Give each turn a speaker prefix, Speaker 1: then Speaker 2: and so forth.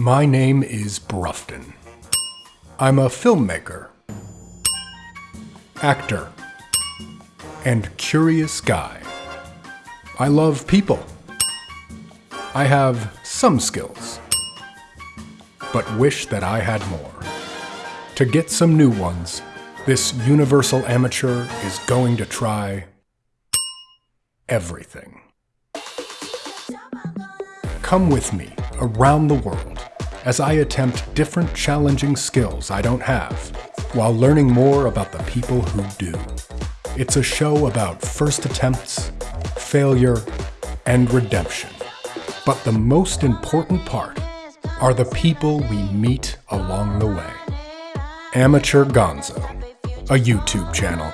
Speaker 1: My name is Brufton. I'm a filmmaker, actor, and curious guy. I love people. I have some skills, but wish that I had more. To get some new ones, this universal amateur is going to try everything. Come with me around the world as I attempt different challenging skills I don't have while learning more about the people who do. It's a show about first attempts, failure, and redemption. But the most important part are the people we meet along the way. Amateur Gonzo, a YouTube channel.